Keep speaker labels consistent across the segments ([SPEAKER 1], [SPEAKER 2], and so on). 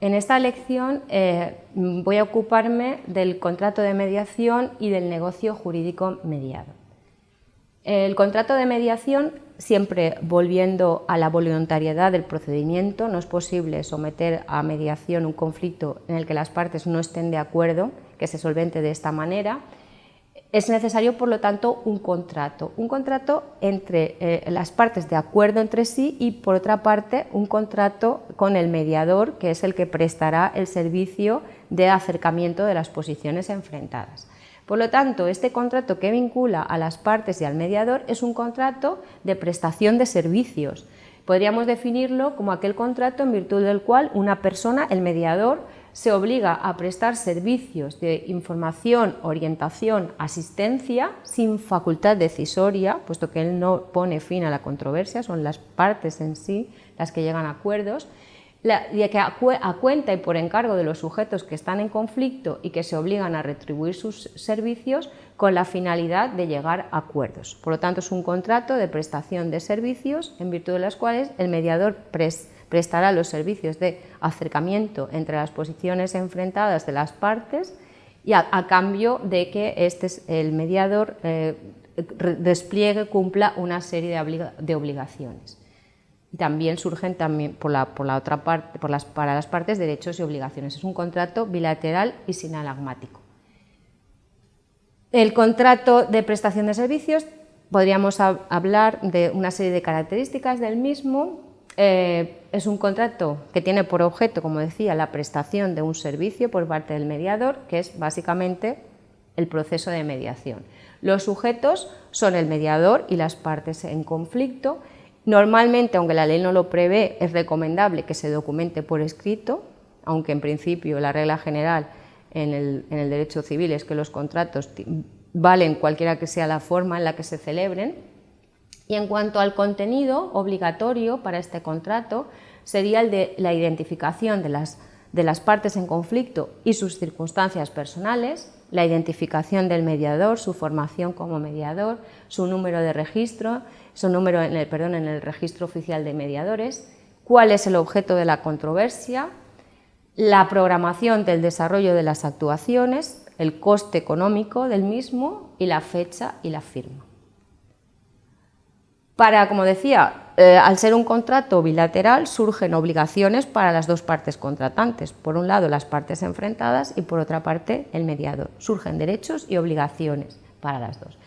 [SPEAKER 1] en esta lección eh, voy a ocuparme del contrato de mediación y del negocio jurídico mediado. El contrato de mediación, siempre volviendo a la voluntariedad del procedimiento, no es posible someter a mediación un conflicto en el que las partes no estén de acuerdo, que se solvente de esta manera, es necesario, por lo tanto, un contrato. Un contrato entre eh, las partes de acuerdo entre sí y, por otra parte, un contrato con el mediador, que es el que prestará el servicio de acercamiento de las posiciones enfrentadas. Por lo tanto, este contrato que vincula a las partes y al mediador es un contrato de prestación de servicios. Podríamos definirlo como aquel contrato en virtud del cual una persona, el mediador, se obliga a prestar servicios de información, orientación, asistencia sin facultad decisoria, puesto que él no pone fin a la controversia, son las partes en sí las que llegan a acuerdos, y que a, cuenta y por encargo de los sujetos que están en conflicto y que se obligan a retribuir sus servicios con la finalidad de llegar a acuerdos. Por lo tanto, es un contrato de prestación de servicios en virtud de los cuales el mediador presta prestará los servicios de acercamiento entre las posiciones enfrentadas de las partes y a, cambio de que este, el mediador eh, despliegue, cumpla una serie de, obligaciones. También surgen también por la, por la otra parte, por las, para las partes derechos y obligaciones. Es un contrato bilateral y sinalagmático. El contrato de prestación de servicios podríamos hablar de una serie de características del mismo, eh, es un contrato que tiene por objeto, como decía, la prestación de un servicio por parte del mediador, que es básicamente el proceso de mediación. Los sujetos son el mediador y las partes en conflicto. Normalmente, aunque la ley no lo prevé, es recomendable que se documente por escrito, aunque en principio la regla general en el, en el derecho civil es que los contratos valen cualquiera que sea la forma en la que se celebren, y en cuanto al contenido obligatorio para este contrato, sería el de la identificación de las, partes en conflicto y sus circunstancias personales, la identificación del mediador, su formación como mediador, su número de registro, su número en el, perdón, en el registro oficial de mediadores, cuál es el objeto de la controversia, la programación del desarrollo de las actuaciones, el coste económico del mismo y la fecha y la firma. Para, como decía, eh, al ser un contrato bilateral surgen obligaciones para las dos partes contratantes. Por un lado las partes enfrentadas y por otra parte el mediador. Surgen derechos y obligaciones para las dos.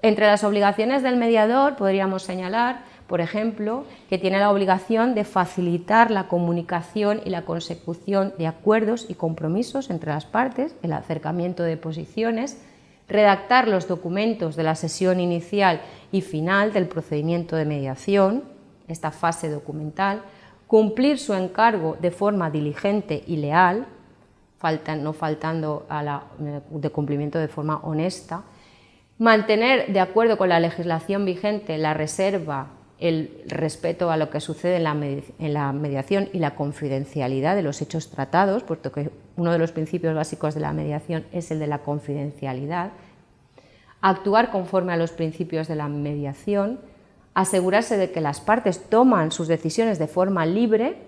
[SPEAKER 1] Entre las obligaciones del mediador podríamos señalar, por ejemplo, que tiene la obligación de facilitar la comunicación y la consecución de acuerdos y compromisos entre las partes, el acercamiento de posiciones, redactar los documentos de la sesión inicial y final del procedimiento de mediación, esta fase documental, cumplir su encargo de forma diligente y leal, no faltando a la, de cumplimiento de forma honesta, mantener de acuerdo con la legislación vigente la reserva, el respeto a lo que sucede en la, mediación y la confidencialidad de los hechos tratados, puesto que uno de los principios básicos de la mediación es el de la confidencialidad, actuar conforme a los principios de la mediación, asegurarse de que las partes toman sus decisiones de forma libre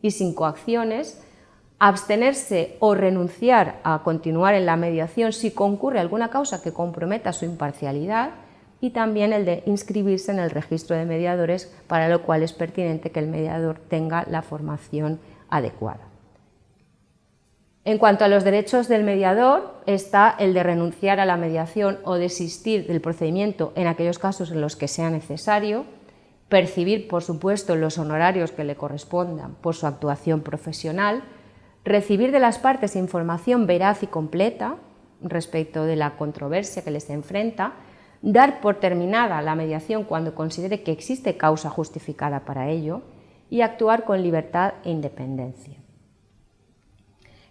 [SPEAKER 1] y sin coacciones, abstenerse o renunciar a continuar en la mediación si concurre alguna causa que comprometa su imparcialidad y también el de inscribirse en el registro de mediadores, para lo cual es pertinente que el mediador tenga la formación adecuada. En cuanto a los derechos del mediador, está el de renunciar a la mediación o desistir del procedimiento en aquellos casos en los que sea necesario, percibir, por supuesto, los honorarios que le correspondan por su actuación profesional, recibir de las partes información veraz y completa respecto de la controversia que les enfrenta, dar por terminada la mediación cuando considere que existe causa justificada para ello y actuar con libertad e independencia.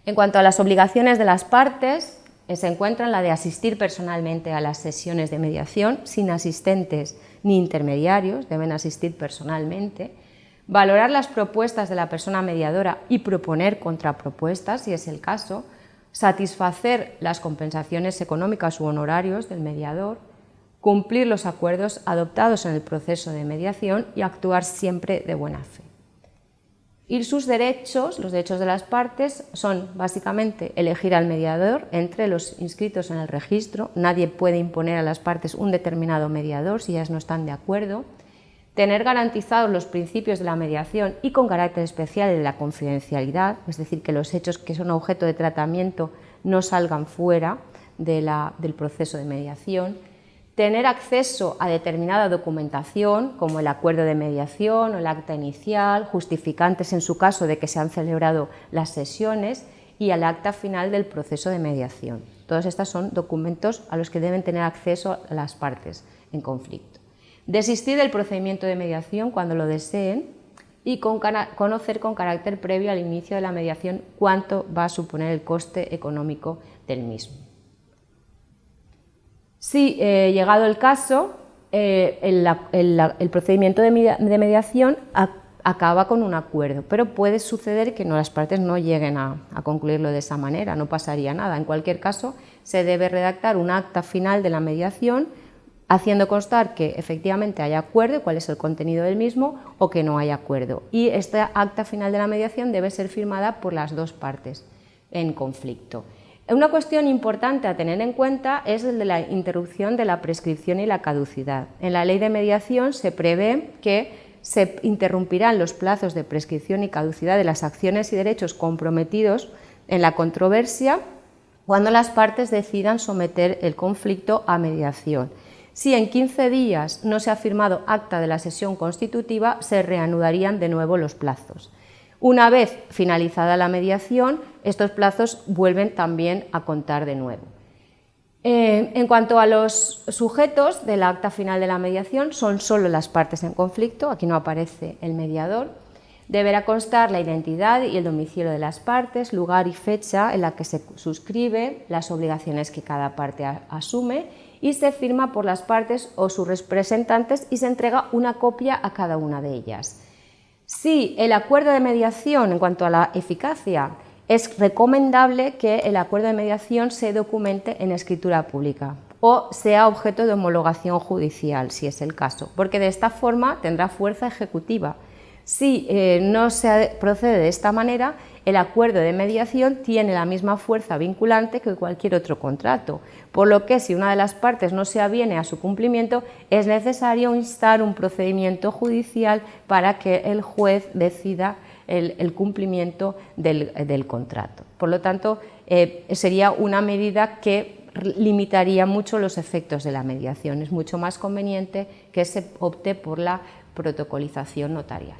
[SPEAKER 1] En cuanto a las obligaciones de las partes, eh, se encuentra la de asistir personalmente a las sesiones de mediación sin asistentes ni intermediarios, deben asistir personalmente, valorar las propuestas de la persona mediadora y proponer contrapropuestas, si es el caso, satisfacer las compensaciones económicas u honorarios del mediador, cumplir los acuerdos adoptados en el proceso de mediación y actuar siempre de buena fe. Y sus derechos, los derechos de las partes, son básicamente elegir al mediador entre los inscritos en el registro. Nadie puede imponer a las partes un determinado mediador si ellas no están de acuerdo. Tener garantizados los principios de la mediación y con carácter especial de la confidencialidad, es decir, que los hechos que son objeto de tratamiento no salgan fuera del proceso de mediación tener acceso a determinada documentación, como el acuerdo de mediación o el acta inicial, justificantes en su caso de que se han celebrado las sesiones y al acta final del proceso de mediación. Todos estos son documentos a los que deben tener acceso las partes en conflicto. Desistir del procedimiento de mediación cuando lo deseen y conocer con carácter previo al inicio de la mediación cuánto va a suponer el coste económico del mismo. Si, eh, llegado el caso, eh, el, procedimiento de, mediación acaba con un acuerdo, pero puede suceder que no, las partes no lleguen a, concluirlo de esa manera, no pasaría nada. En cualquier caso, se debe redactar un acta final de la mediación haciendo constar que efectivamente hay acuerdo, cuál es el contenido del mismo, o que no hay acuerdo. Y esta acta final de la mediación debe ser firmada por las dos partes en conflicto. Una cuestión importante a tener en cuenta es el de la interrupción de la prescripción y la caducidad. En la ley de mediación se prevé que se interrumpirán los plazos de prescripción y caducidad de las acciones y derechos comprometidos en la controversia cuando las partes decidan someter el conflicto a mediación. Si en 15 días no se ha firmado acta de la sesión constitutiva, se reanudarían de nuevo los plazos. Una vez finalizada la mediación, estos plazos vuelven también a contar de nuevo. Eh, en cuanto a los sujetos del acta final de la mediación, son solo las partes en conflicto, aquí no aparece el mediador. Deberá constar la identidad y el domicilio de las partes, lugar y fecha en la que se suscribe, las obligaciones que cada parte asume y se firma por las partes o sus representantes y se entrega una copia a cada una de ellas. Si el acuerdo de mediación, en cuanto a la eficacia, es recomendable que el acuerdo de mediación se documente en escritura pública o sea objeto de homologación judicial, si es el caso, porque de esta forma tendrá fuerza ejecutiva. Si eh, no se procede de esta manera, el acuerdo de mediación tiene la misma fuerza vinculante que cualquier otro contrato, por lo que si una de las partes no se aviene a su cumplimiento, es necesario instar un procedimiento judicial para que el juez decida el, cumplimiento del, contrato. Por lo tanto, eh, sería una medida que limitaría mucho los efectos de la mediación. Es mucho más conveniente que se opte por la protocolización notarial.